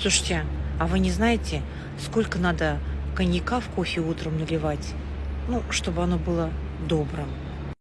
Слушайте, а вы не знаете, сколько надо коньяка в кофе утром наливать? Ну, чтобы оно было добрым.